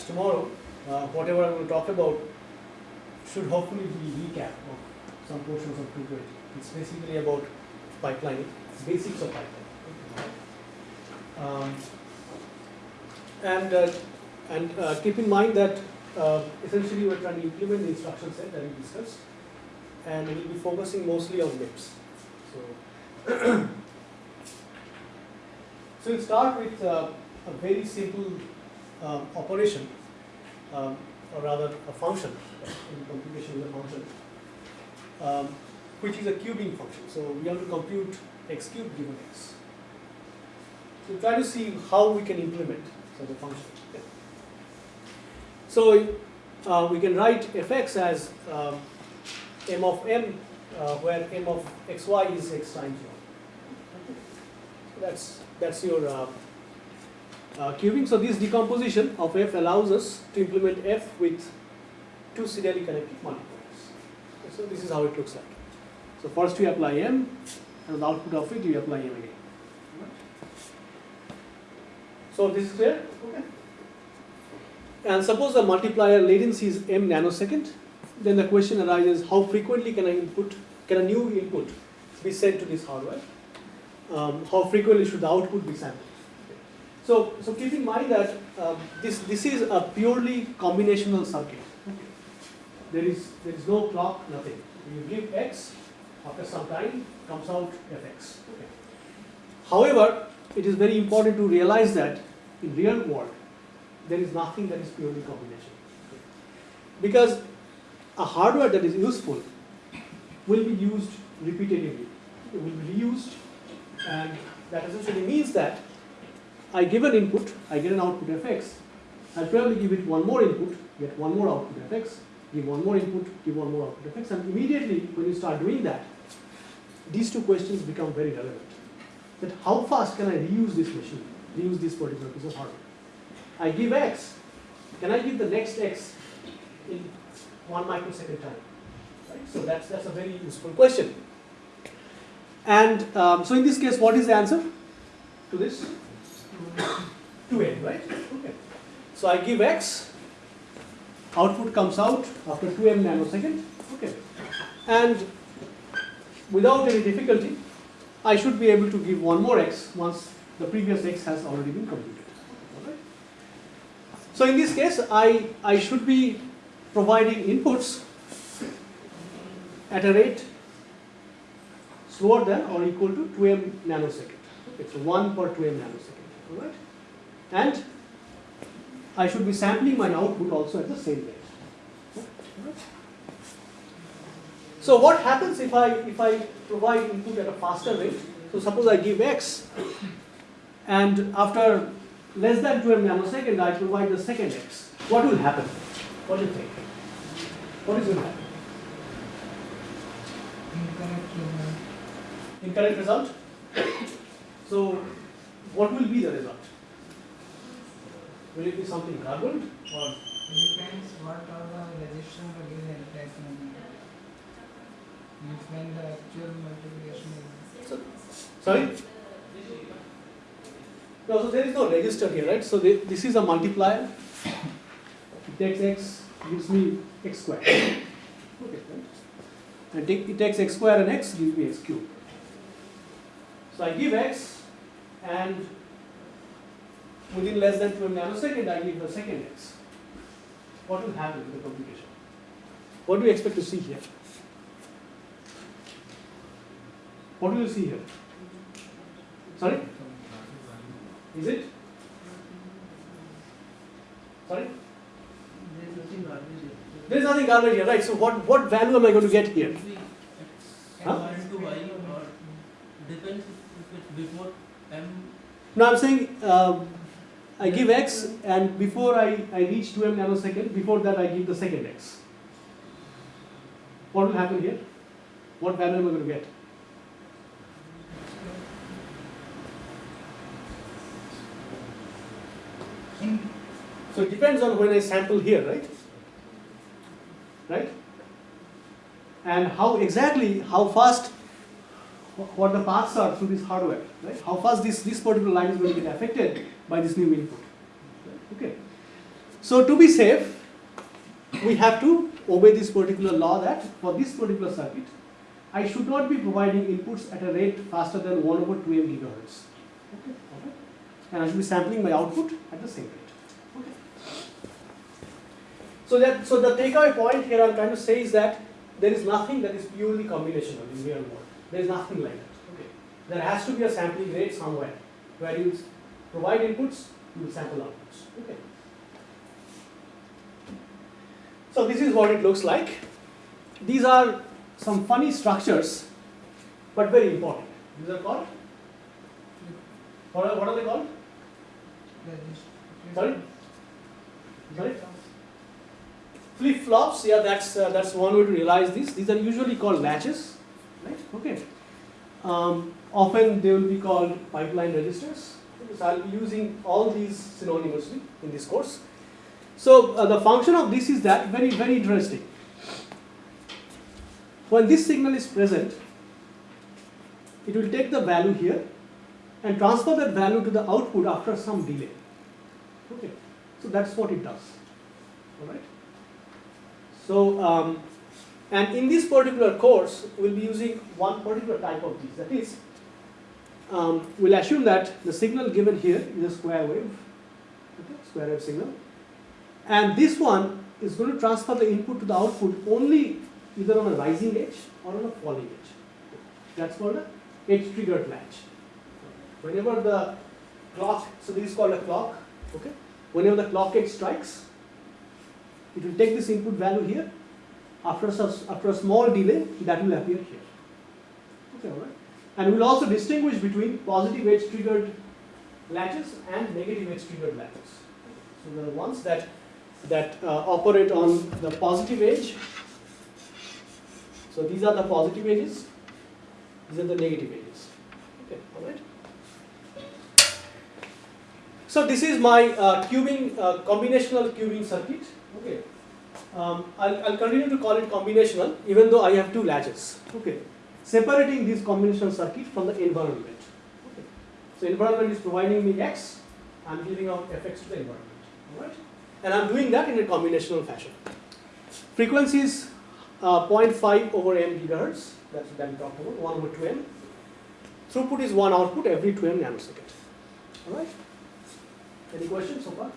perhaps tomorrow, uh, whatever I'm going to talk about should hopefully be recap of some portions of 220. It's basically about pipelining, basics of pipelining. Um, and uh, and uh, keep in mind that uh, essentially we're trying to implement the instruction set that we discussed, and we'll be focusing mostly on MIPS. So, so we'll start with uh, a very simple uh, operation, um, or rather a function, in computation is a function, um, which is a cubing function. So we have to compute x cubed given x. So try to see how we can implement such a function. So uh, we can write fx as um, m of m, uh, where m of xy is x times 1. So that's that's your uh, cubing. So this decomposition of f allows us to implement f with two serially connected multipliers. So this is how it looks like. So first we apply m, and the output of it you apply m again. So this is clear? Okay. And suppose the multiplier latency is m nanosecond, then the question arises how frequently can I input, can a new input be sent to this hardware? Um, how frequently should the output be sampled? So, so keep in mind that um, this, this is a purely combinational circuit. There is, there is no clock, nothing. You give x, after some time comes out fx. Okay. However, it is very important to realize that in real world, there is nothing that is purely combination. Because a hardware that is useful will be used repetitively. It will be reused and that essentially means that I give an input, I get an output fx, I'll probably give it one more input, get one more output fx, give one more input, give one more output fx, and immediately when you start doing that, these two questions become very relevant. That how fast can I reuse this machine, reuse this particular piece of hardware? I give x, can I give the next x in one microsecond time? Right? So that's, that's a very useful question. And um, so in this case, what is the answer to this? 2n, right? Okay. So I give x, output comes out after 2m nanosecond, okay. And without any difficulty, I should be able to give one more x once the previous x has already been computed. So in this case, I, I should be providing inputs at a rate slower than or equal to 2m nanosecond. It's 1 per 2m nanosecond. Alright? And I should be sampling my output also at the same rate. So what happens if I if I provide input at a faster rate? So suppose I give x and after less than 12 nanosecond I provide the second x. What will happen? What do you think? What is going to happen? Incorrect result. Incorrect result? So what will be the result? Will it be something garbled or Depends what are the resistance again at that moment. If when the actual multiplication is so, sorry? No, so there is no register here, right? So the, this is a multiplier. It takes x, gives me x square. Okay, right? And take, it takes x square and x, gives me x cube. So I give x and within less than 12 nanosecond I give the second x. What will happen in the computation? What do you expect to see here? What do you see here? Sorry? Is it? Sorry? There is nothing garbage here, right? So what, what value am I going to get here? Huh? to depends if it's before m No, I'm saying um, I give x and before I, I reach 2m nanosecond, before that I give the second x. What will happen here? What value am I going to get? So it depends on when I sample here, right? Right? And how exactly, how fast, what the paths are through this hardware, right? How fast this, this particular line is going to get affected by this new input. Okay. So to be safe, we have to obey this particular law that for this particular circuit, I should not be providing inputs at a rate faster than 1 over 2 m gigahertz. Okay. okay. And I should be sampling my output at the same rate. Okay. So that so the takeaway point here I'm trying to say is that there is nothing that is purely combinational in real world. There is nothing like that. Okay. There has to be a sampling rate somewhere where you provide inputs, you will sample outputs. Okay. So this is what it looks like. These are some funny structures, but very important. These are called. What are, what are they called? Sorry? Sorry? Flip flops, yeah, that's uh, that's one way to realize this. These are usually called latches, right? Okay. Um, often they will be called pipeline registers. So I'll be using all these synonymously in this course. So uh, the function of this is that very very interesting. When this signal is present, it will take the value here and transfer that value to the output after some delay. Okay, so that's what it does. All right. So, um, and in this particular course, we'll be using one particular type of these. That is, um, we'll assume that the signal given here is a square wave, okay, square wave signal, and this one is going to transfer the input to the output only either on a rising edge or on a falling edge. That's called a edge triggered latch. Whenever the clock, so this is called a clock, okay? Whenever the clock edge strikes, it will take this input value here. After a, after a small delay, that will appear here. Okay, alright? And we'll also distinguish between positive edge triggered latches and negative edge triggered latches. So are ones that that uh, operate on the positive edge. So these are the positive edges. These are the negative edges. Okay, all right. So this is my uh, cubing, uh, combinational cubing circuit. Okay. Um, I'll, I'll continue to call it combinational even though I have two latches. Okay. Separating this combinational circuit from the environment. Okay. So environment is providing me X, I'm giving out Fx to the environment. Alright? And I'm doing that in a combinational fashion. Frequency is uh, 0.5 over m gigahertz, that's what we talked about, 1 over 2m. Throughput is one output every 2m nanosecond. Alright? Any questions so far?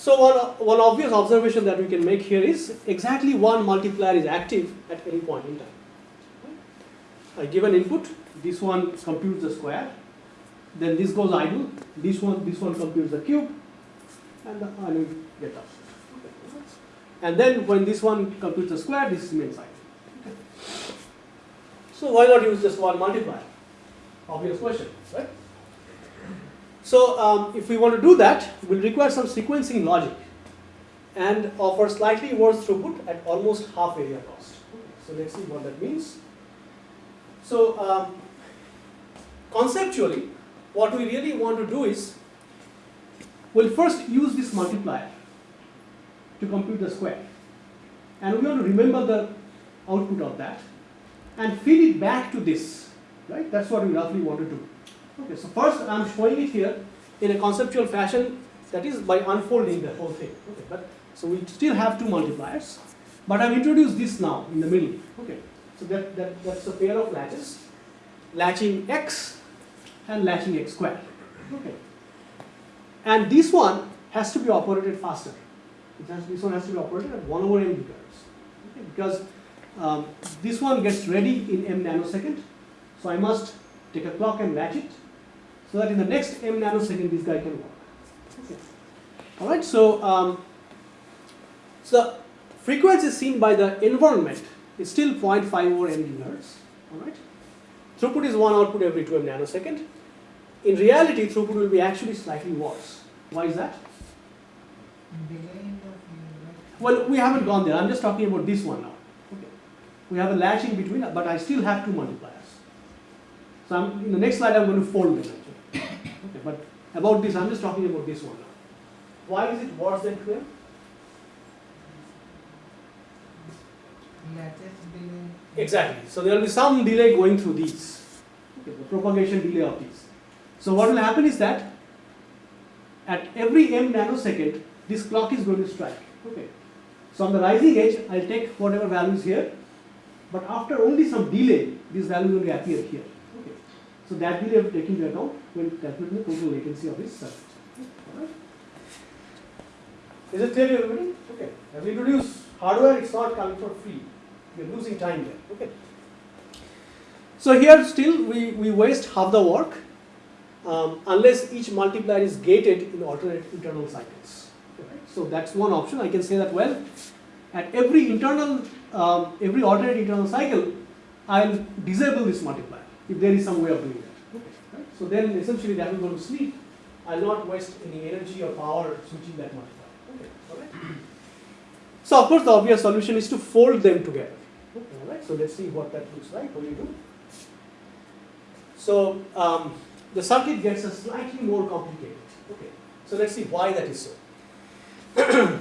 So one, one obvious observation that we can make here is exactly one multiplier is active at any point in time. I give an input, this one computes the square, then this goes idle, this one, this one computes the cube, and the I will get up. And then when this one computes the square, this remains idle. So why not use just one multiplier? Obvious question, right? So um, if we want to do that, we'll require some sequencing logic and offer slightly worse throughput at almost half area cost. So let's see what that means. So um, conceptually, what we really want to do is, we'll first use this multiplier to compute the square. And we want to remember the output of that and feed it back to this, right? That's what we roughly want to do. Okay, so first I'm showing it here in a conceptual fashion, that is by unfolding the whole thing. Okay, but so we still have two multipliers, but I've introduced this now in the middle. Okay, so that, that that's a pair of latches, latching x and latching x squared. Okay, and this one has to be operated faster. Has, this one has to be operated at 1 over m gigahertz. Okay, because um, this one gets ready in m nanosecond, so I must take a clock and latch it so that in the next m nanosecond this guy can work. Okay. All right, so um, so frequency seen by the environment is still 0.5 over m gigahertz. All right, throughput is one output every 2 m nanosecond. In reality, throughput will be actually slightly worse. Why is that? Well, we haven't gone there. I'm just talking about this one now. Okay. We have a latching between, but I still have two multipliers. So I'm, in the next slide, I'm going to fold them. Okay, but about this, I'm just talking about this one now. Why is it worse than 2M? Latches delay Exactly. So there will be some delay going through these, okay, the propagation delay of these. So what will happen is that at every m nanosecond, this clock is going to strike. Okay. So on the rising edge, I'll take whatever values here, but after only some delay, this value will appear here. So that delay will take into account when calculating the total latency of this circuit. Is it clear to everybody? Okay. As we introduce hardware, it's not coming for free. We're losing time there. Okay. So here still we, we waste half the work um, unless each multiplier is gated in alternate internal cycles. So that's one option. I can say that well, at every internal, um, every alternate internal cycle, I'll disable this multiplier if there is some way of doing that. Okay, right? So then essentially that will go to sleep. I'll not waste any energy or power switching that multiplier. Okay, all right. So of course the obvious solution is to fold them together. Okay, all right. So let's see what that looks like when you do. So um, the circuit gets a slightly more complicated. Okay. So let's see why that is so.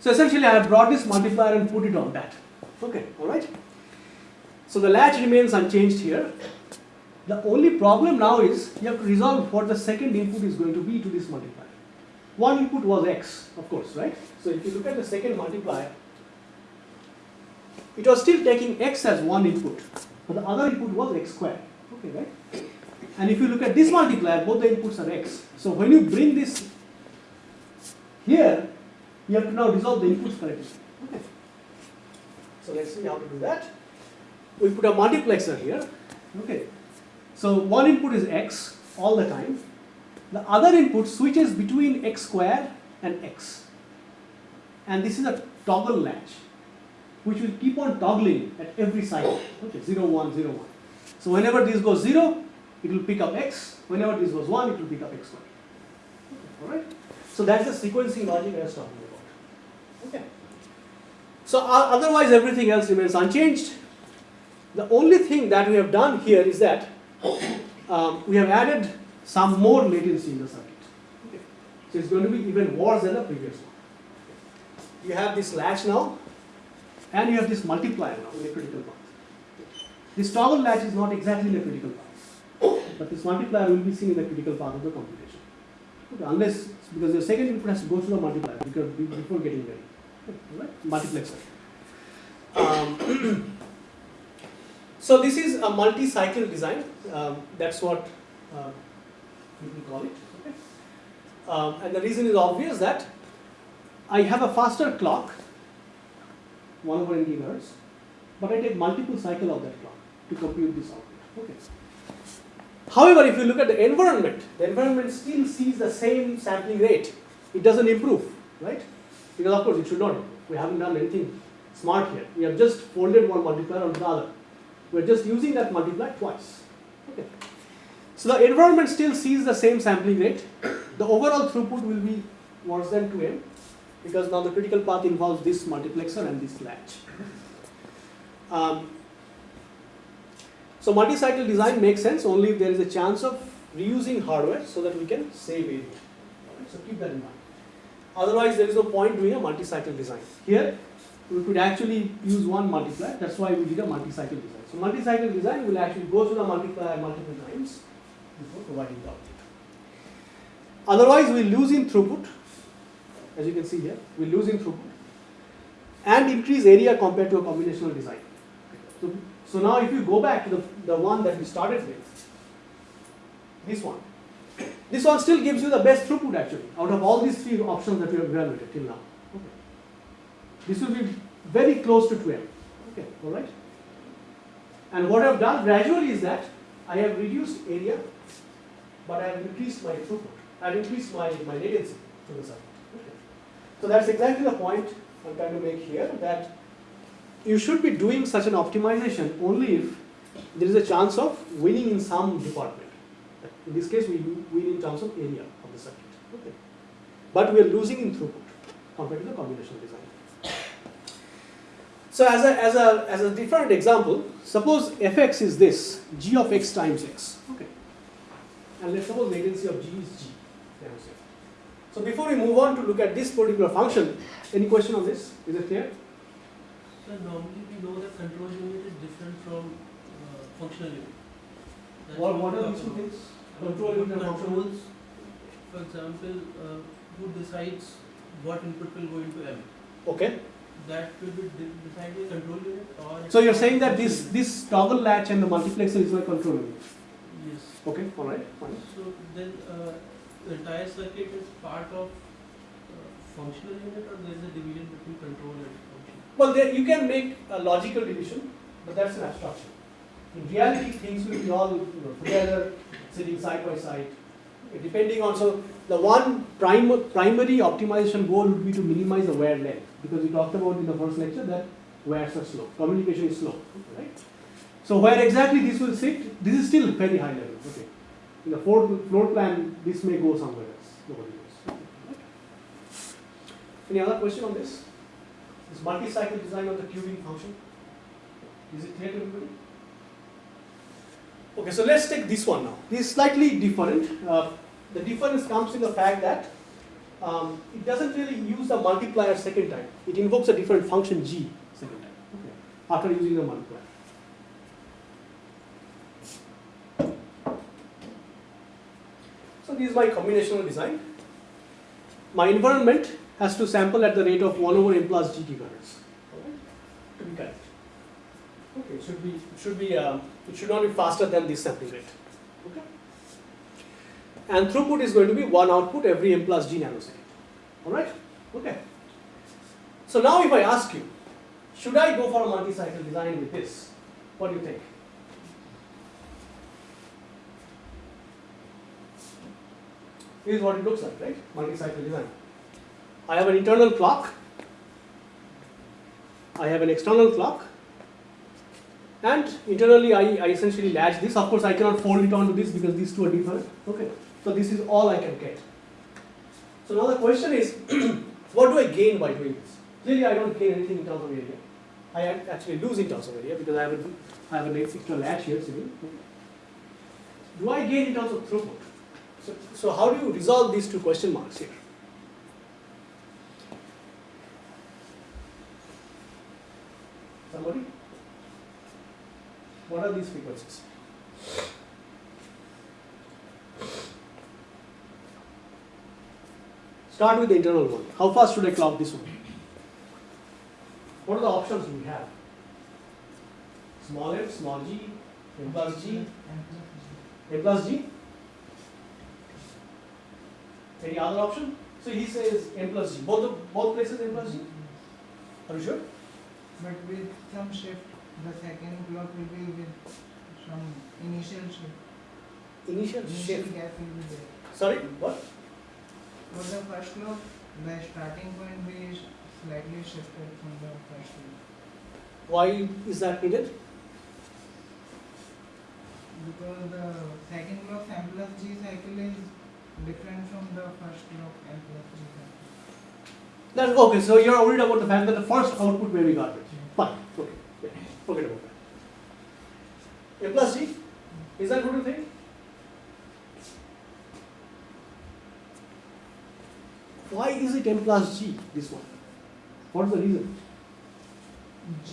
so essentially I have brought this multiplier and put it on that. Okay, alright. So the latch remains unchanged here. The only problem now is you have to resolve what the second input is going to be to this multiplier. One input was x, of course, right? So if you look at the second multiplier, it was still taking x as one input, but the other input was x squared. Okay, right? And if you look at this multiplier, both the inputs are x. So when you bring this here, you have to now resolve the inputs correctly. Okay. So let's see how to do that. We put a multiplexer here. Okay. So one input is x all the time. The other input switches between x square and x. And this is a toggle latch, which will keep on toggling at every cycle. Okay, 0, 1, 0, 1. So whenever this goes 0, it will pick up x. Whenever this goes 1, it will pick up x squared. Okay, Alright? So that's the sequencing logic I was talking about. Okay. So uh, otherwise everything else remains unchanged. The only thing that we have done here is that um, we have added some more latency in the circuit. Okay. So it's going to be even worse than the previous one. You have this latch now, and you have this multiplier now in a critical path. This toggle latch is not exactly in a critical path, but this multiplier will be seen in the critical path of the computation. Okay, unless, because the second input has to go through the multiplier because before getting ready. Right? Multiplexer. Um, so this is a multi-cycle design. Um, that's what uh, call it. Um, and the reason is obvious that I have a faster clock, 1 over n gigahertz, but I take multiple cycle of that clock to compute this output. Okay. However, if you look at the environment, the environment still sees the same sampling rate. It doesn't improve, right? Because of course it should not. We haven't done anything smart here. We have just folded one multiplier on the other. We're just using that multiplier twice. Okay. So the environment still sees the same sampling rate. The overall throughput will be worse than 2m because now the critical path involves this multiplexer and this latch. Um, so multi-cycle design makes sense only if there is a chance of reusing hardware so that we can save area. Alright, so keep that in mind. Otherwise, there is no point doing a multi-cycle design. Here, we could actually use one multiplier. That's why we did a multi-cycle design. So multi-cycle design will actually go through the multiplier multiple times before providing the output. Otherwise, we lose in throughput, as you can see here, we lose in throughput, and increase area compared to a combinational design. So, so now if you go back to the, the one that we started with, this one, this one still gives you the best throughput actually, out of all these three options that we have evaluated till now. This will be very close to 12. Okay, all right. And what I've done gradually is that I have reduced area, but I have increased my throughput. I have increased my, my latency to the circuit. Okay. So that's exactly the point I'm trying to make here that you should be doing such an optimization only if there is a chance of winning in some department. In this case, we win in terms of area of the circuit. Okay. But we are losing in throughput compared to the combinational design. So as a, as a, as a different example, suppose fx is this, g of x times x. Okay. And let's suppose latency of g is g. So before we move on to look at this particular function, any question on this? Is it clear? So normally we know that control unit is different from uh, functional unit. That's What, what are these two things? Control who unit and controls, for example, uh, who decides what input will go into M? Okay. That will be control unit or. So you're saying that this, this toggle latch and the multiplexer is my control unit. Yes. Okay, all right, fine. So then, uh, the entire circuit is part of uh, functional unit or there is a division between control and function? Well, there, you can make a logical division, but that's an abstraction. In reality, things will be all you know, together, sitting side by side. Depending on, so the one prim- primary optimization goal would be to minimize the wear length, because we talked about in the first lecture that wears are slow, communication is slow, right? So where exactly this will sit, this is still very high level, okay. In the floor, plan, this may go somewhere else, nobody knows. Right? Any other question on this? This multi-cycle design of the cubing function. Is it clear to everybody? Okay, so let's take this one now. This is slightly different. Uh, the difference comes in the fact that um, it doesn't really use the multiplier second time. It invokes a different function g second time. Okay. After using the multiplier. So this is my combinational design. My environment has to sample at the rate of 1 over n plus g gigahertz. Correct. Okay, it should be, it should be, um, it should not be faster than this sampling rate. Okay? And throughput is going to be one output every m plus g nanosecond. Alright? Okay. So now if I ask you, should I go for a multi-cycle design with this? What do you think? This is what it looks like, right? Multi-cycle design. I have an internal clock. I have an external clock. And internally, I, I essentially latch this. Of course, I cannot fold it onto this because these two are different. Okay. So this is all I can get. So now the question is, what do I gain by doing this? Clearly, I don't gain anything in terms of area. I ac- actually lose in terms of area because I have a, I have an extra latch here. Do I gain in terms of throughput? So, so how do you resolve these two question marks here? Somebody? What are these frequencies? Start with the internal one. How fast should I clock this one? What are the options we have? Small f, small g, m plus g, m plus g. Any other option? So he says m plus g. Both the, both places m plus g. Are you sure? But with some shift, the second clock will be with some initial shift. Initial Initial shift. gap will be there. Sorry, what? For the first clock, the starting point will be slightly shifted from the first clock. Why is that needed? Because the second clock m plus g cycle is different from the first clock m plus g cycle. That's okay. So you're worried about the fact that the first output may be garbage. Fine. Okay. Yeah. Forget about that. M plus G. Is that good to think? Why is it M plus G? This one. What is the reason? G,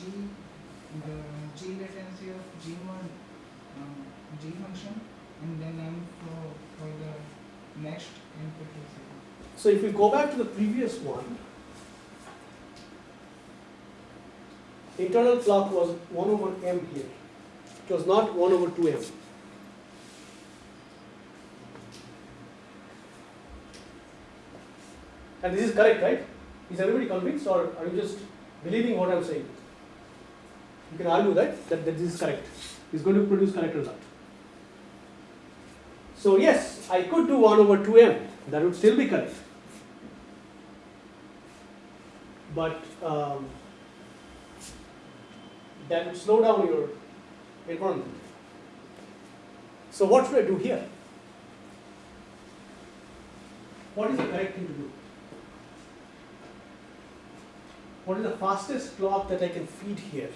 the G latency of G1 um, G function and then M for, for the next input. So if we go back to the previous one, internal clock was 1 over m here. It was not 1 over 2m. And this is correct, right? Is everybody convinced or are you just believing what I'm saying? You can argue that, that, that this is correct. It's going to produce correct result. So yes, I could do 1 over 2m. That would still be correct. But um, that would slow down your environment. So what should I do here? What is the correct thing to do? what is the fastest clock that I can feed here?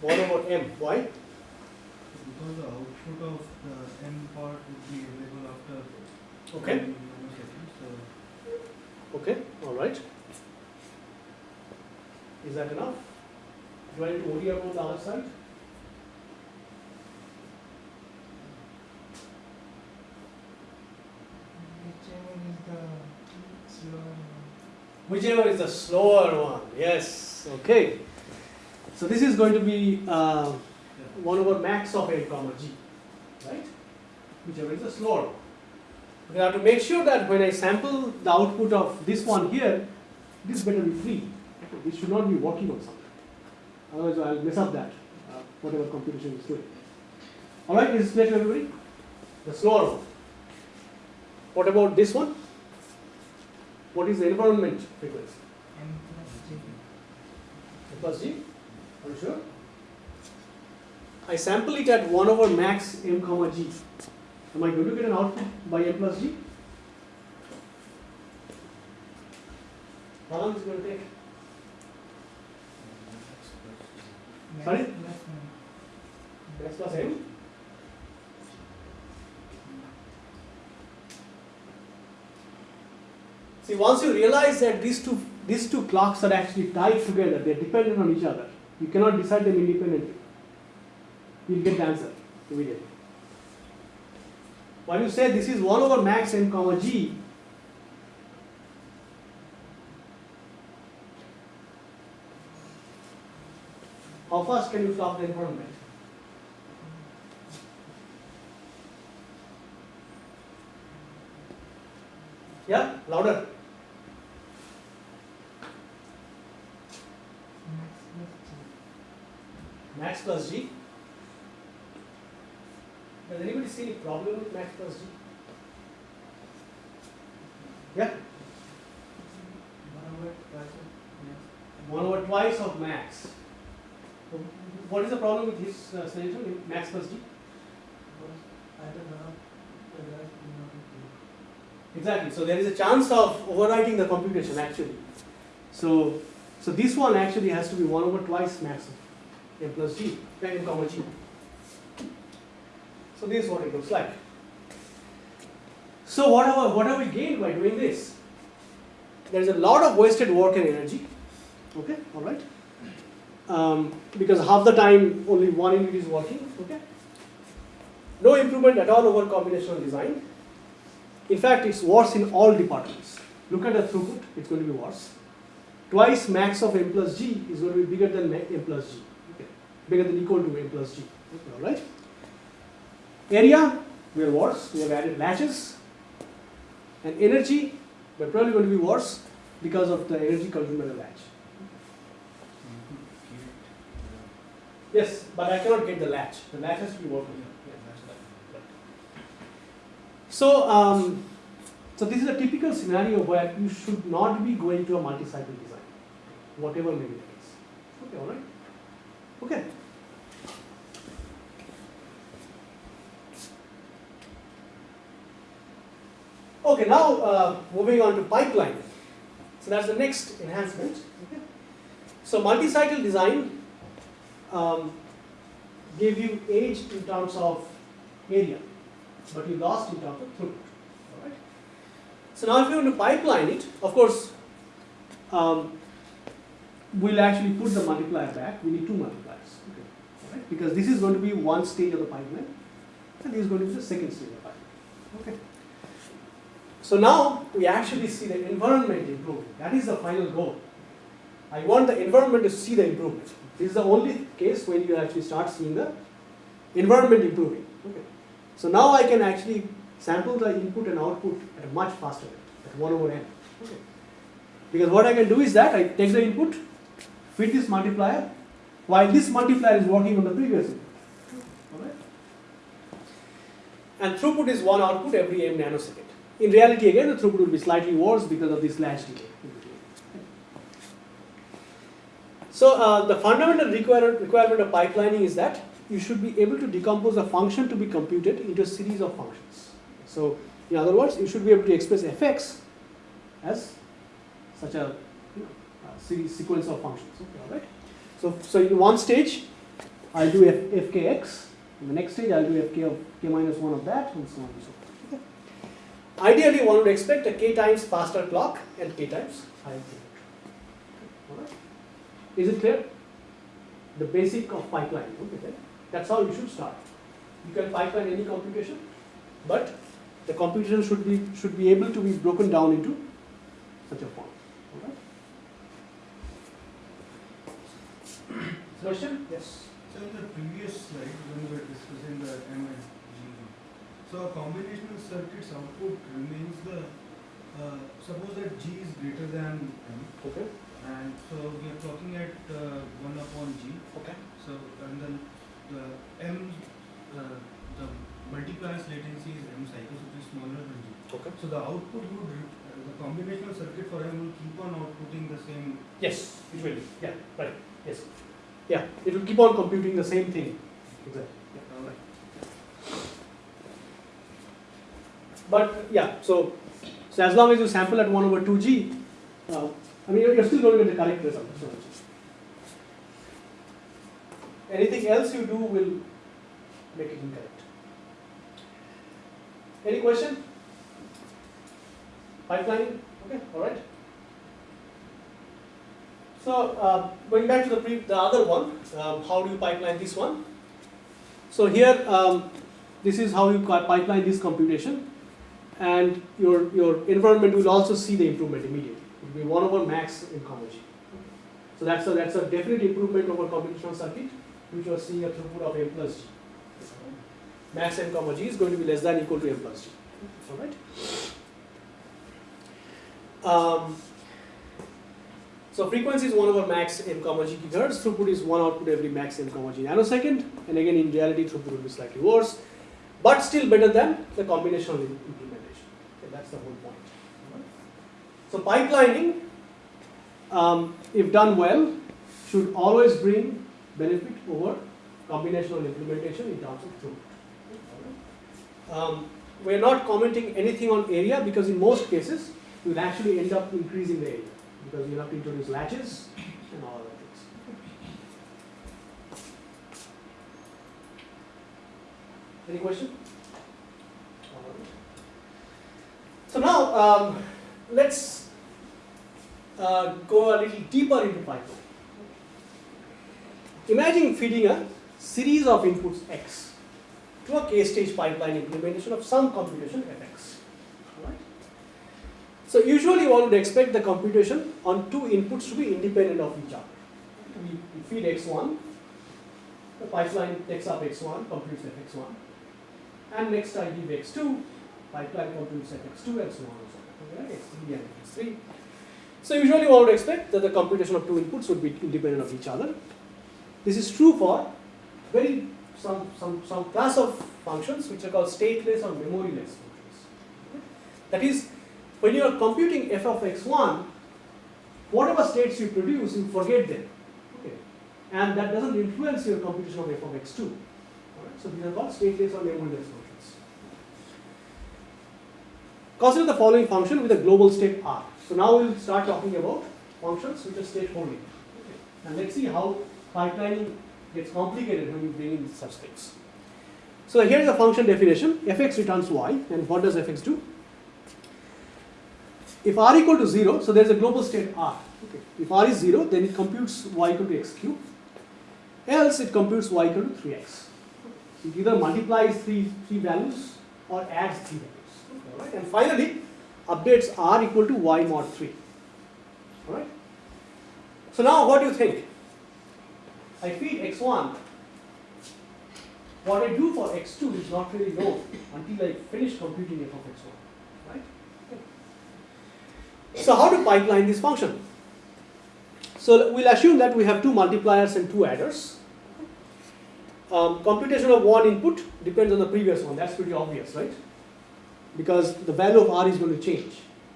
What about m? Why? Because the output of the m part would be available after okay. nanoseconds. So. Okay, alright. Is that enough? Do I need to about the other side? Whichever is the slower one. Whichever is the slower one, yes, okay. So this is going to be uh, 1 over max of A comma G, right? Whichever is the slower one. We have to make sure that when I sample the output of this one here, this better be free. This should not be working on something. Otherwise I'll mess up that, uh, whatever computation is doing. Alright, is this clear to everybody? The slower one. What about this one? What is the environment frequency? M plus G. A plus G? Are you sure? I sample it at 1 over max m comma g. Am I going to get an output by m plus g? How long is it going to take? Sorry? plus one. X m? See, once you realize that these two, these two clocks are actually tied together, they're dependent on each other, you cannot decide them independently. You'll get the answer immediately. When you say this is 1 over max m comma g, how fast can you clock the environment? Yeah, louder. Max plus G. Max plus G. Does anybody see any problem with max plus G? Yeah, one over twice of max. So What is the problem with his uh, with max plus G? Exactly, so there is a chance of overwriting the computation actually. So, so this one actually has to be one over twice max of m plus g, m comma g. So this is what it looks like. So what have, what have we gained by doing this? There is a lot of wasted work and energy. Okay, all right. Um, because half the time only one unit is working. Okay. No improvement at all over combinational design. In fact, it's worse in all departments. Look at the throughput, it's going to be worse. Twice max of m plus g is going to be bigger than m plus g. Okay. Bigger than equal to m plus g. Okay, all right. Area, we are worse. We have added latches. And energy, we're probably going to be worse because of the energy consumed by the latch. Yes, but I cannot get the latch. The latch has to be working. Yeah. So, um, so this is a typical scenario where you should not be going to a multi-cycle design, whatever may the case. Okay, all right. Okay. Okay, now uh, moving on to pipeline. So that's the next enhancement. Okay. So multi-cycle design um, gave you age in terms of area, but you lost in terms of throughput. All right. So now if you want to pipeline it, of course, um, we'll actually put the multiplier back. We need two multipliers, okay. all right? because this is going to be one stage of the pipeline, and this is going to be the second stage of the pipeline. Okay. So now we actually see the environment improving. That is the final goal. I want the environment to see the improvement. This is the only case when you actually start seeing the environment improving. Okay. So now I can actually sample the input and output at a much faster rate, at 1 over n. Okay. Because what I can do is that I take the input, feed this multiplier, while this multiplier is working on the previous input. And throughput is one output every m nanosecond. In reality, again, the throughput will be slightly worse because of this latch delay. in between. So uh, the fundamental require, requirement of pipelining is that you should be able to decompose a function to be computed into a series of functions. So in other words, you should be able to express fx as such a you know, series sequence of functions. Okay, all right. So so in one stage, I'll do f, fkx. In the next stage, I'll do fk of k minus one of that, and so on and so forth. Okay. Ideally, one would expect a k times faster clock and k times higher throughput. Alright? Is it clear? The basic of pipeline. Okay. That's how you should start. You can pipeline any computation, but the computation should be should be able to be broken down into such a form. Question? Yes. So in the previous slide, when we were discussing the M and G, so a combinational circuit's output remains the, uh, suppose that G is greater than M, Okay. And so we are talking at uh, one upon G, Okay. so, and then the M, uh, the multipliers latency is M cycles, which is smaller than G. Okay. So the output would, uh, the combinational circuit for M will keep on outputting the same, Yes, it will. Yeah, right. Yes. Yeah, it will keep on computing the same thing. Exactly. Yeah, right. But yeah, so so as long as you sample at one over two g, uh, I mean you're, you're still going to get the correct result. So anything else you do will make it incorrect. Any question? Pipeline? Okay, all right. So uh, going back to the the other one, um, how do you pipeline this one? So here, um, this is how you pipeline this computation, and your your environment will also see the improvement immediately. It will be one over max in g. So that's a that's a definite improvement over computational circuit, which was seeing a throughput of m plus g. Max m comma g is going to be less than equal to m plus g. All right. Um, so frequency is 1 over max m comma g gigahertz, throughput is 1 output every max m comma g nanosecond, and again in reality throughput will be slightly worse, but still better than the combinational implementation. Okay, that's the whole point. So pipelining, um, if done well, should always bring benefit over combinational implementation in terms of throughput. Um, we're not commenting anything on area because in most cases, you'll actually end up increasing the area because you have to introduce latches and all things. Any question? So now um, let's uh, go a little deeper into pipeline. Imagine feeding a series of inputs x to a k-stage pipeline implementation of some computation fx. Alright? So usually one would expect the computation on two inputs to be independent of each other. We, we feed x1, the pipeline takes up x1, computes fx1, and next I give x2, pipeline computes fx2 and so on and so on. Right? x3 x3. So usually one would expect that the computation of two inputs would be independent of each other. This is true for very some, some, some class of functions which are called stateless or memoryless functions. That is, when you are computing f of x1, whatever states you produce, you forget them. Okay. And that doesn't influence your computation of f of x2. Alright, So these are called stateless or memoryless functions. Consider the following function with a global state R. So now we'll start talking about functions which are state holding. Okay. And let's see how pipelining gets complicated when you bring in such things. So here is a function definition. fx returns y, and what does fx do? If r equal to 0, so there is a global state r. Okay. If r is 0, then it computes y equal to x cube. Else it computes y equal to 3x. It either multiplies three, three values or adds three values. Alright. And finally, updates r equal to y mod 3. Alright. So now what do you think? I feed x1. What I do for x2 is not really known until I finish computing f of x1. Right? So how to pipeline this function? So we'll assume that we have two multipliers and two adders. Um, computation of one input depends on the previous one. That's pretty obvious, right? Because the value of r is going to change.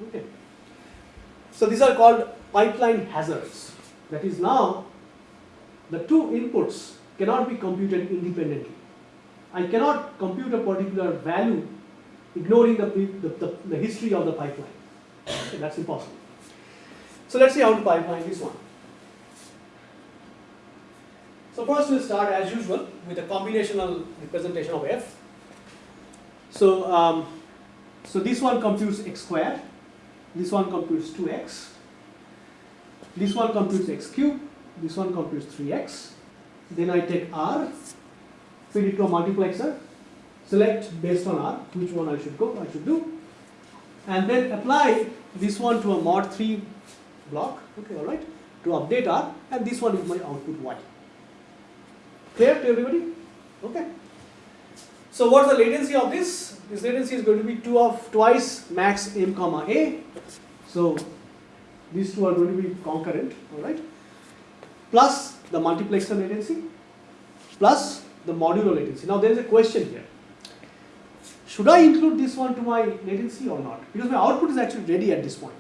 Okay. So these are called pipeline hazards. That is now the two inputs cannot be computed independently. I cannot compute a particular value ignoring the, the, the, the history of the pipeline. Okay, that's impossible. So let's see how to pipeline this one. So first we'll start as usual with a combinational representation of f. So, um, So this one computes x square, this one computes 2x, this one computes x cube, this one computes 3x. Then I take r, feed it to a multiplexer, select based on r which one I should go, I should do, and then apply this one to a mod 3 block, okay, all right, to update r, and this one is my output y. Clear to everybody? Okay. So what's the latency of this? This latency is going to be two of twice max m comma a. So these two are going to be concurrent, all right? Plus the multiplexer latency, plus the modulo latency. Now there is a question here. Should I include this one to my latency or not? Because my output is actually ready at this point.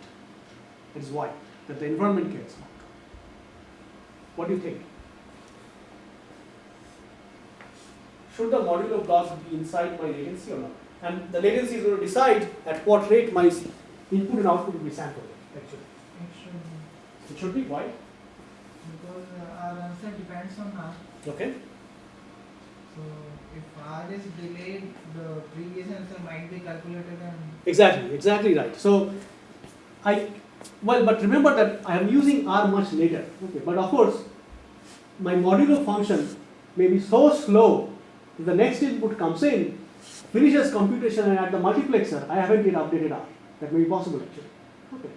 That is why that the environment cares. What do you think? Should the modulo block be inside my latency or not? And the latency is going to decide at what rate my input and output will be sampled. Actually, It should be, it should be why? because uh, our answer depends on R. Okay. So if R is delayed, the previous answer might be calculated and Exactly, exactly right. So, I, well, but remember that I am using R much later. Okay, but of course, my modulo function may be so slow, the next input comes in, finishes computation and at the multiplexer, I haven't yet updated R. That may be possible actually. Okay.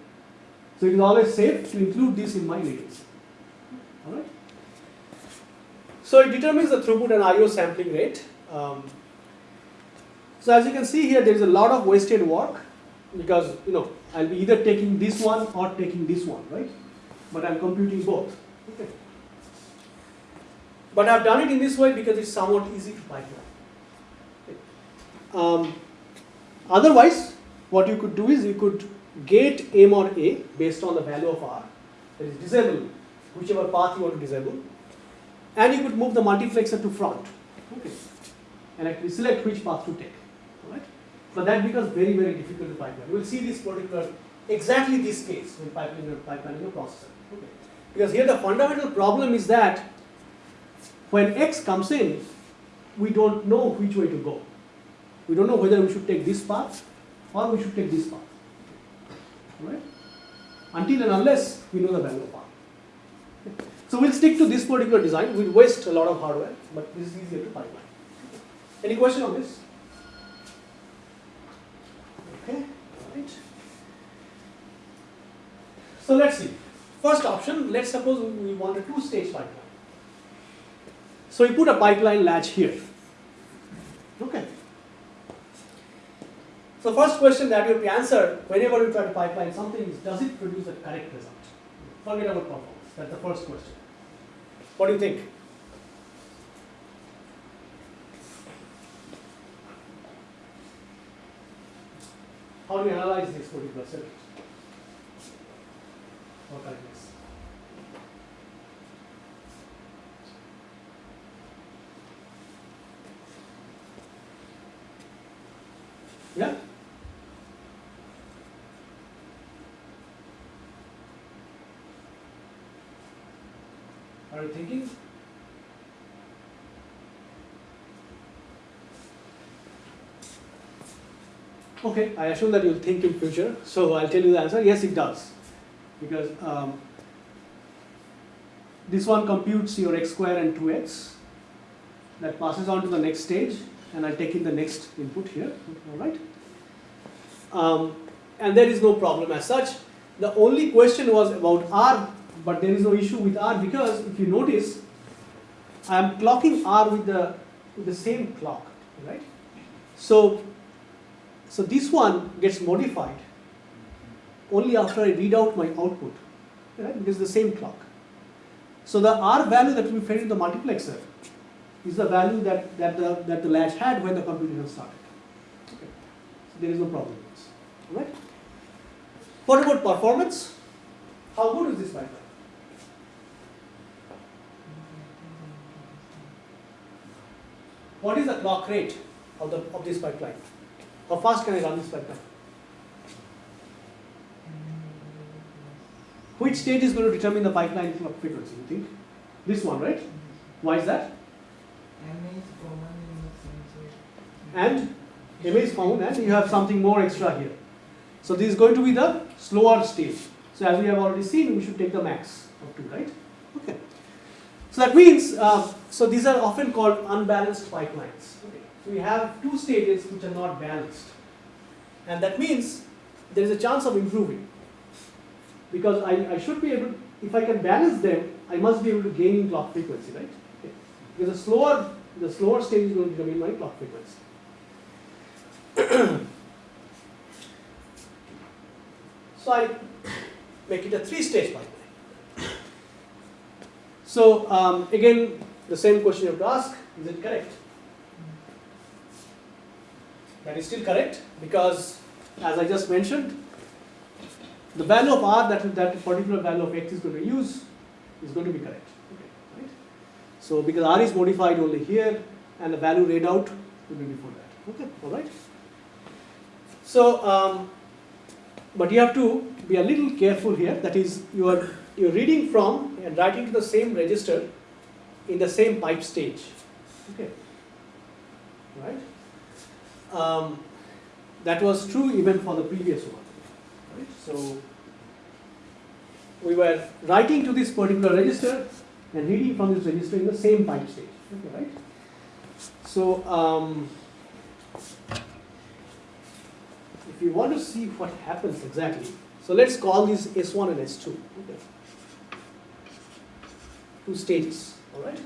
So it is always safe to include this in my latency. Alright. So it determines the throughput and IO sampling rate. Um, so as you can see here, there is a lot of wasted work because you know I'll be either taking this one or taking this one, right? But I'm computing both. Okay. But I've done it in this way because it's somewhat easy to pipeline. Um, otherwise, what you could do is you could gate M or A based on the value of R, that is disable whichever path you want to disable, and you could move the multiplexer to front. Okay. And actually select which path to take. Alright? But that becomes very, very difficult to pipeline. We'll see this particular, exactly this case when pipelining, pipelining a processor. Okay. Because here the fundamental problem is that when X comes in, we don't know which way to go. We don't know whether we should take this path or we should take this path. Alright? Until and unless we know the value of R. So we'll stick to this particular design. We'll waste a lot of hardware, but this is easier to pipeline. Any question on this? Okay, right. So let's see. First option, let's suppose we want a two-stage pipeline. So we put a pipeline latch here. Okay. So first question that you have to answer whenever you try to pipeline something is, does it produce a correct result? Forget about performance. That's the first question. What do you think? How do you analyze this particular circuit? Or Yeah? Are you thinking? Okay, I assume that you'll think in future, so I'll tell you the answer. Yes, it does. Because um, this one computes your x square and 2x, that passes on to the next stage, and I'll take in the next input here, alright? Um, and there is no problem as such. The only question was about R, but there is no issue with R because if you notice, I am clocking R with the, with the same clock, right? So, so this one gets modified only after I read out my output, right? Because the same clock. So the R value that we fed in the multiplexer is the value that, that, the, that the latch had when the computation started. Okay. So there is no problem with this. Alright? What about performance? How good is this pipeline? What is the clock rate of, the, of this pipeline? How fast can I run this pipeline? Which stage is going to determine the pipeline frequency, you think? This one, right? Why is that? And ma is found and you have something more extra here. So this is going to be the slower stage. So as we have already seen, we should take the max of 2, right? Okay. So that means, uh, so these are often called unbalanced pipelines. Okay. So we have two stages which are not balanced. And that means there is a chance of improving. Because I, I should be able, if I can balance them, I must be able to gain in clock frequency, right? Because the slower, the slower stage is going to determine my clock frequency. so I make it a three-stage pipeline. So um, again, the same question you have to ask, is it correct? That is still correct because as I just mentioned, the value of r that that particular value of x is going to use is going to be correct. So because r is modified only here and the value read out will be before that. Okay, all right. So, um, but you have to be a little careful here. That is, you are you're reading from and writing to the same register in the same pipe stage. Okay, right. Um, that was true even for the previous one. Right? So we were writing to this particular register and reading from this register in the same pipe stage. Okay, right? So um, if you want to see what happens exactly, so let's call these S1 and S2. Okay. Two stages. All right.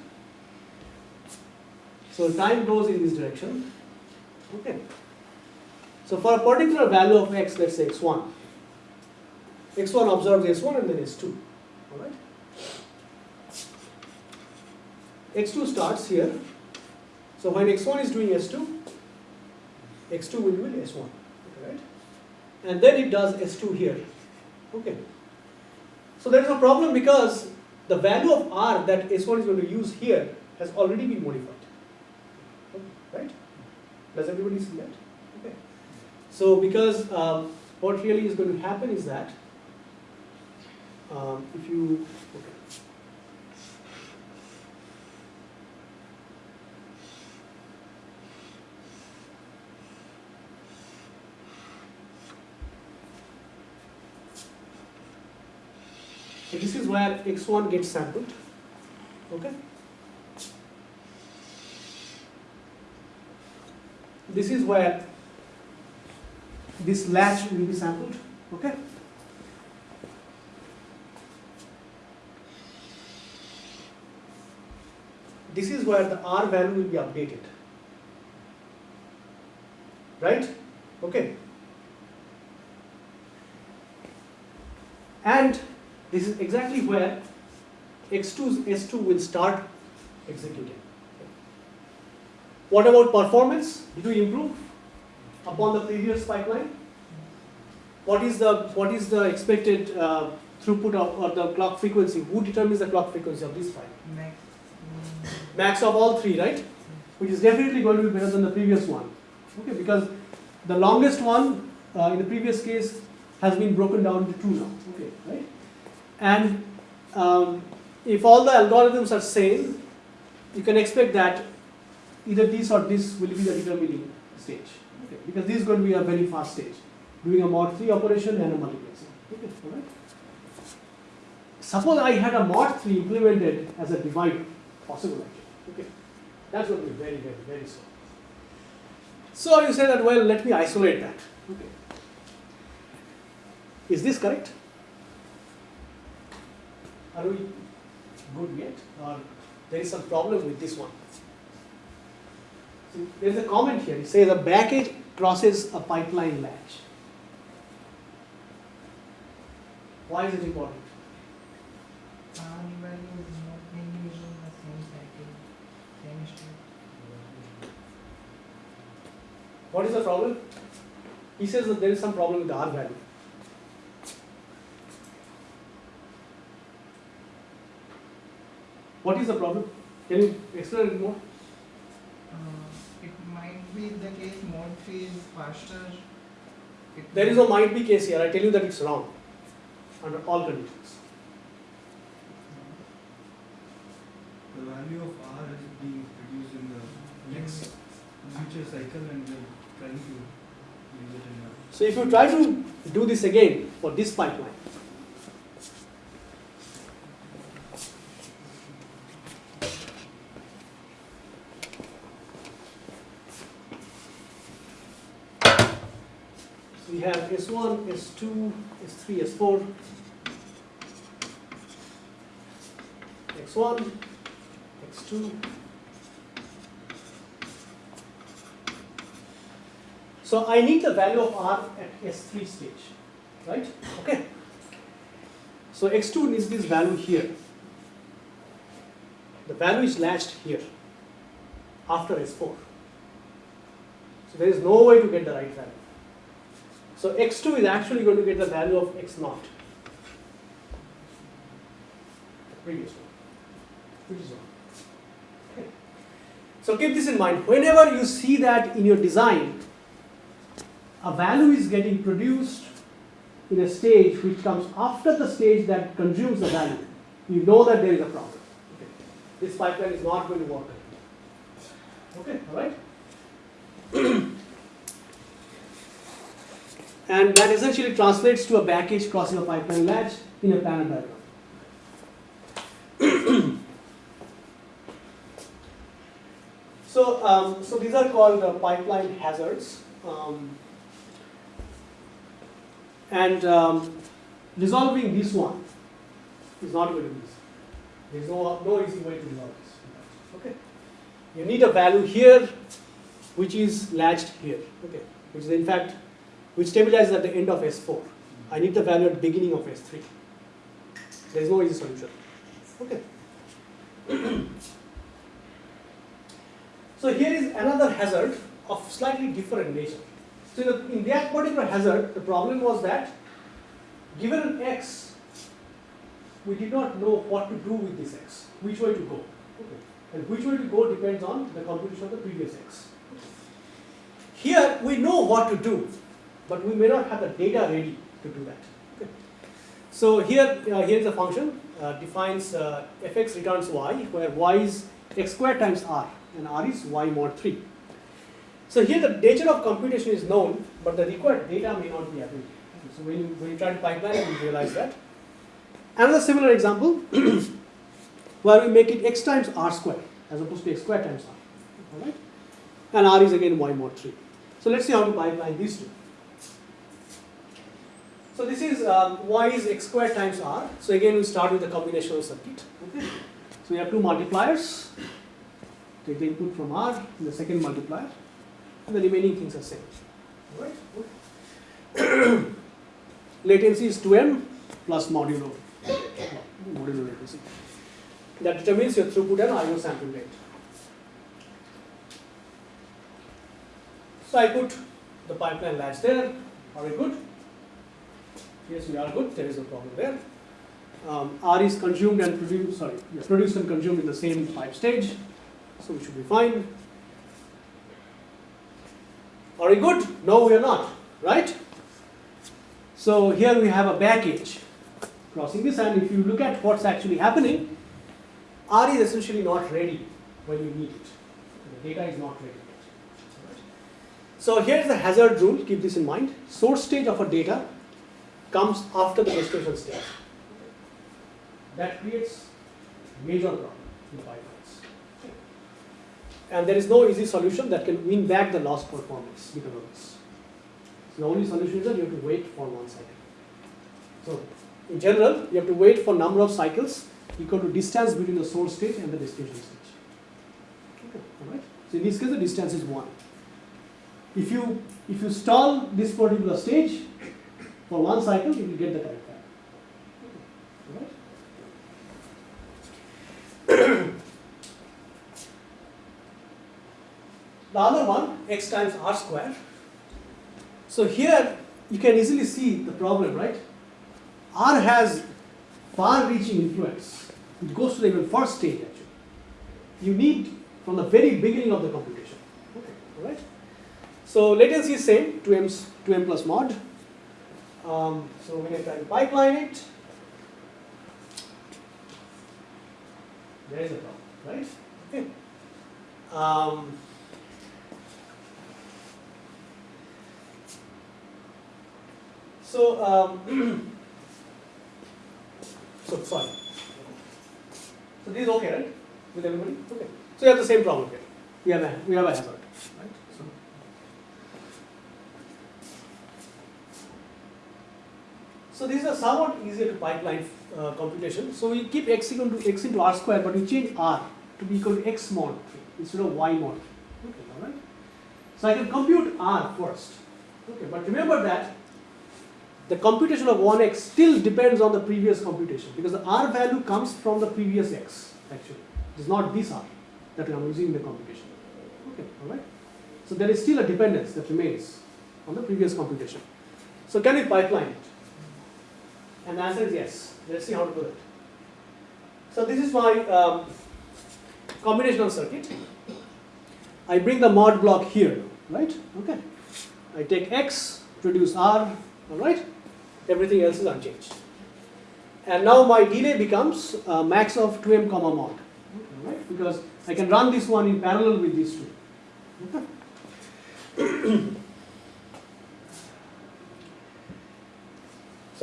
So time goes in this direction. Okay. So for a particular value of x, let's say x1, x1 observes s1 and then s2. All right. X2 starts here. So when x1 is doing s2, x2 will do s1. Right? And then it does s2 here. Okay. So there is a problem because the value of r that s1 is going to use here has already been modified. okay. Right? Does everybody see that? Okay. So because um, what really is going to happen is that um, if you okay. This is where x1 gets sampled. Okay. This is where this latch will be sampled. Okay. This is where the R value will be updated. Right? Okay. And this is exactly where X2's S2 will start executing. What about performance? Did we improve upon the previous pipeline? What is the what is the expected uh, throughput of, or the clock frequency? Who determines the clock frequency of this pipe? Max. Max of all three, right? Which is definitely going to be better than the previous one. Okay, because the longest one uh, in the previous case has been broken down to two now. Okay, right? And um, if all the algorithms are same, you can expect that either this or this will be the determining stage. Okay, because this is going to be a very fast stage, doing a mod 3 operation and a multiplexing. Okay, right? Suppose I had a mod 3 implemented as a divider, possible actually. Okay, that's going to be very, very, very slow. So you say that, well, let me isolate that. Okay. Is this correct? Are we good yet? Or there is some problem with this one? See, there's a comment here. It says a back edge crosses a pipeline latch. Why is it important? R value is not being used in the same cycle, same state. What is the problem? He says that there is some problem with the R value. What is the problem? Can you explain it more? Uh, it might be the case mode 3 is faster. It There is no might be case here. I tell you that it's wrong under all conditions. The value of R is being produced in the next future cycle and the trying to use it in a So if you try to do this again for this pipeline, so we have S1, S2, S3, S4, X1, X2, So I need the value of R at S3 stage, right? Okay. So X2 needs this value here. The value is latched here after S4. So there is no way to get the right value. So X2 is actually going to get the value of x0, The previous one. Which is one. Okay. So keep this in mind. Whenever you see that in your design, a value is getting produced in a stage which comes after the stage that consumes the value, you know that there is a problem. Okay. This pipeline is not going to work. Okay, all right? and that essentially translates to a back edge crossing a pipeline latch in a planar diagram. so, um, so these are called uh, pipeline hazards. Um, and um, resolving this one is not going to be easy. There is no, no easy way to resolve this. Okay. You need a value here which is latched here. Okay. Which is in fact which stabilizes at the end of S4. I need the value at the beginning of S3. There is no easy solution. Okay. so here is another hazard of slightly different nature. So in, the, in that particular hazard, the problem was that given an x, we did not know what to do with this x, which way to go. Okay. And which way to go depends on the computation of the previous x. Here we know what to do, but we may not have the data ready to do that. Okay. So here, uh, here is a function uh, defines uh, fx returns y, where y is x squared times r, and r is y mod 3. So here the nature of computation is known, but the required data may not be available. So when you, when you try to pipeline you realize that. Another similar example, where we make it x times r square, as opposed to x squared times r. Alright? And r is again y mod 3. So let's see how to pipeline these two. So this is um, y is x squared times r. So again we start with the combinational circuit. Okay. So we have two multipliers. Take the input from r in the second multiplier and the remaining things are same. Alright? Okay. latency is 2m plus modulo, modulo latency. That determines your throughput and IO sample rate. So I put the pipeline latch there. Are we good? Yes, we are good. There is no problem there. Um, R is consumed and produced, sorry, yeah, produced and consumed in the same pipe stage. So we should be fine. Are we good? No, we are not, right? So here we have a back edge crossing this and if you look at what's actually happening, R is essentially not ready when you need it. The data is not ready. So here's the hazard rule, keep this in mind. Source stage of a data comes after the destination stage. That creates major problem in pipelines. And there is no easy solution that can win back the lost performance because of this. So the only solution is that you have to wait for one cycle. So in general, you have to wait for number of cycles equal to distance between the source stage and the destination stage. All right. So in this case, the distance is one. If you if you stall this particular stage for one cycle, you will get the correct value. The other one, x times r square. So here you can easily see the problem, right? R has far-reaching influence. It goes to the even first stage actually. You need from the very beginning of the computation. Okay, all right. So latency is same, 2m, 2m plus mod. Um, so when I try to pipeline it, there is a problem, right? Okay. Um, so, um, so sorry. So this is okay, right? With everybody, okay. So you have the same problem here. We have a we have a hazard, right? So. These are somewhat easier to pipeline uh, computation. So we keep x equal to x into r square, but we change r to be equal to x mod instead of y mod. Okay, all right. So I can compute r first. Okay, but remember that the computation of 1x still depends on the previous computation because the r value comes from the previous x actually. It is not this r that I am using in the computation. Okay, all right. So there is still a dependence that remains on the previous computation. So can we pipeline? And the answer is yes. Let's see how to do it. So this is my um, combinational circuit. I bring the mod block here, right? Okay. I take x, produce r, all right? Everything else is unchanged. And now my delay becomes uh, max of 2m comma mod, right? Because I can run this one in parallel with these two. Okay.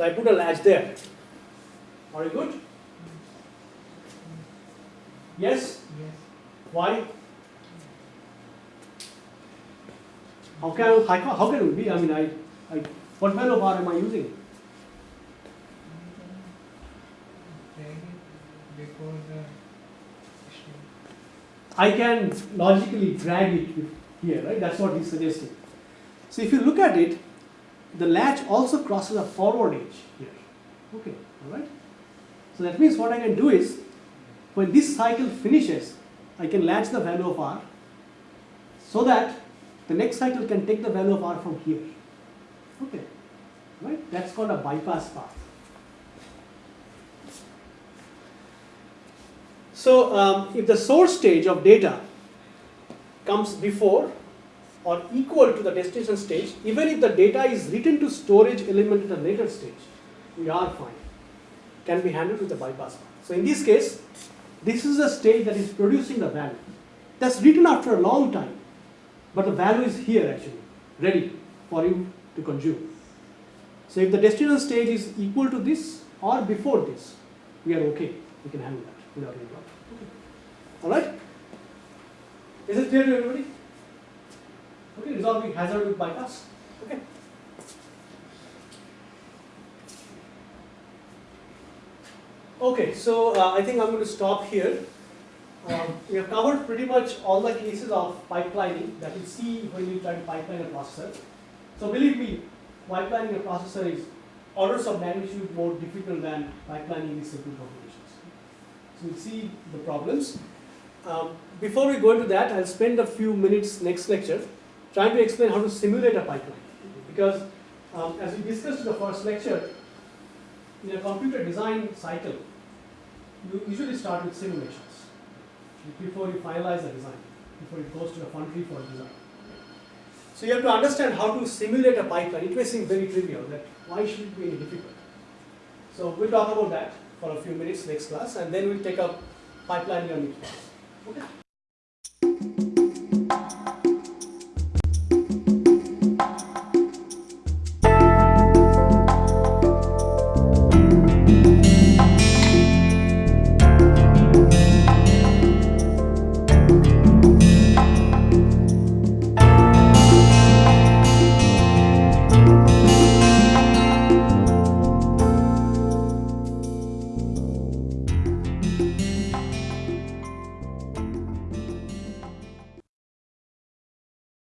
so I put a latch there. Are you good? Yes? Yes. Why? How can how, can- how can it be? I mean, I, I what value of r am I using? Drag it before the string. I can logically drag it here, right? That's what he's suggesting. So if you look at it, the latch also crosses a forward edge here. Okay, all right. So that means what I can do is, when this cycle finishes, I can latch the value of r, so that the next cycle can take the value of r from here. Okay, right? That's called a bypass path. So um, if the source stage of data comes before or equal to the destination stage, even if the data is written to storage element at a later stage, we are fine. Can be handled with the bypass. So in this case, this is the stage that is producing the value. That's written after a long time, but the value is here actually, ready for you to consume. So if the destination stage is equal to this or before this, we are okay. We can handle that without any problem. All right? Is it clear to everybody? Resolving hazard with bypass. Okay. Okay, so uh, I think I'm going to stop here. Um, we have covered pretty much all the cases of pipelining that you see when you try to pipeline a processor. So believe me, pipelining a processor is orders of magnitude more difficult than pipelining these simple computations. So you'll see the problems. Um, before we go into that, I'll spend a few minutes next lecture trying to explain how to simulate a pipeline. Because um, as we discussed in the first lecture, in a computer design cycle, you usually start with simulations before you finalize the design, before it goes to the foundry for design. So you have to understand how to simulate a pipeline. It may seem very trivial that why should it be any difficult? So we'll talk about that for a few minutes next class and then we'll take up pipeline next class. Okay?